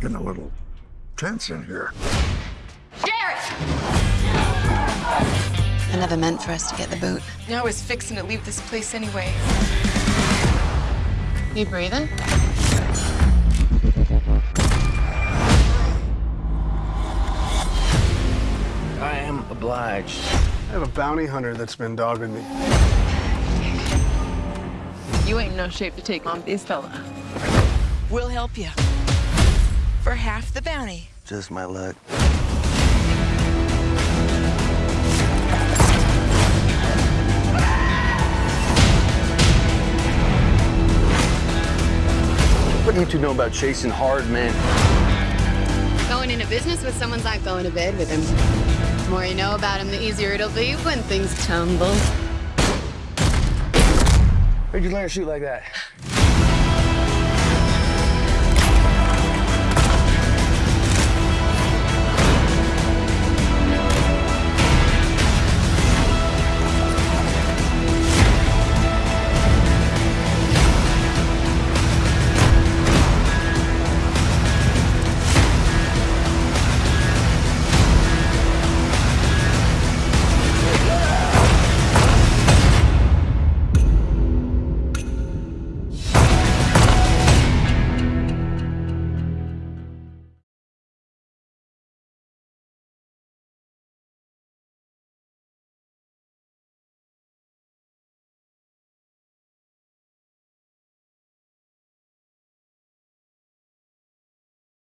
Getting a little tense in here. Jared! I never meant for us to get the boot. Now I was fixing to leave this place anyway. You breathing? I am obliged. I have a bounty hunter that's been dogging me. You ain't in no shape to take on this fella. We'll help you. For half the bounty. Just my luck. What do you two know about chasing hard men? Going into business with someone's like going to bed with him. The more you know about him, the easier it'll be when things tumble. Where'd you learn to shoot like that?